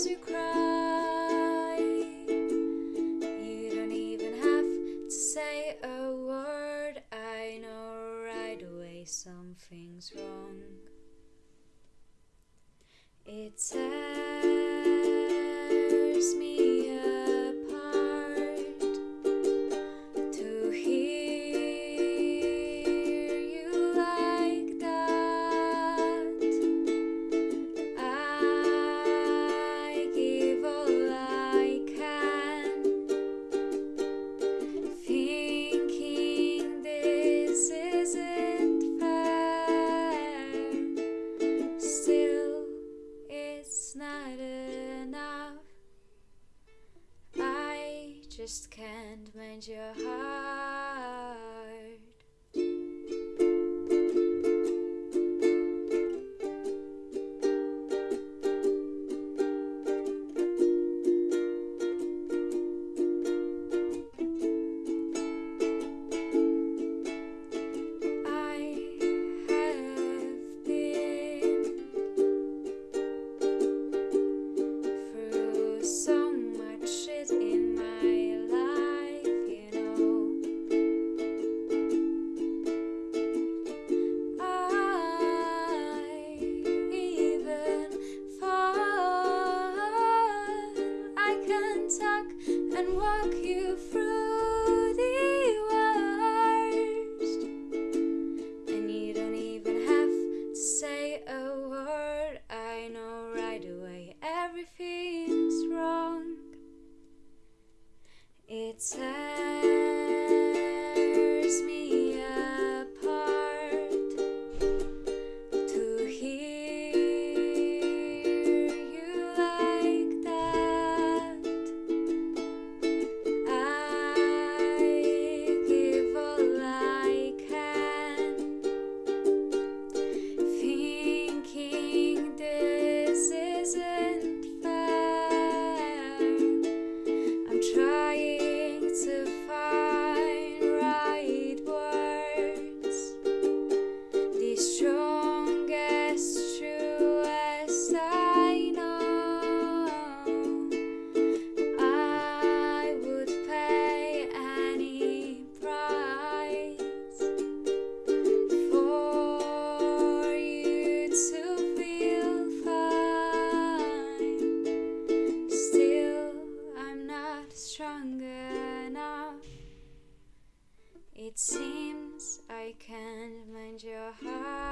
as you cry. You don't even have to say a word. I know right away something's wrong. It's a just can't mend your heart. time. It seems I can't mend your heart.